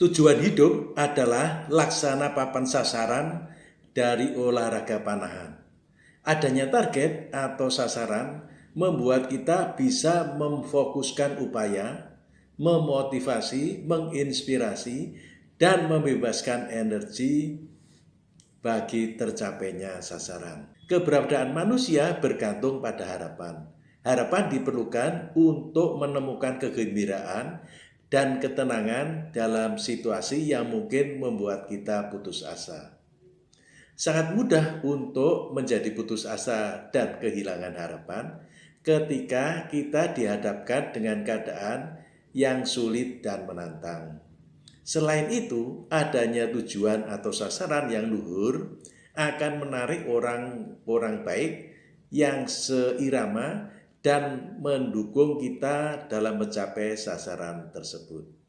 Tujuan hidup adalah laksana papan sasaran dari olahraga panahan. Adanya target atau sasaran membuat kita bisa memfokuskan upaya, memotivasi, menginspirasi, dan membebaskan energi bagi tercapainya sasaran. Keberadaan manusia bergantung pada harapan. Harapan diperlukan untuk menemukan kegembiraan dan ketenangan dalam situasi yang mungkin membuat kita putus asa. Sangat mudah untuk menjadi putus asa dan kehilangan harapan ketika kita dihadapkan dengan keadaan yang sulit dan menantang. Selain itu, adanya tujuan atau sasaran yang luhur akan menarik orang-orang baik yang seirama dan mendukung kita dalam mencapai sasaran tersebut.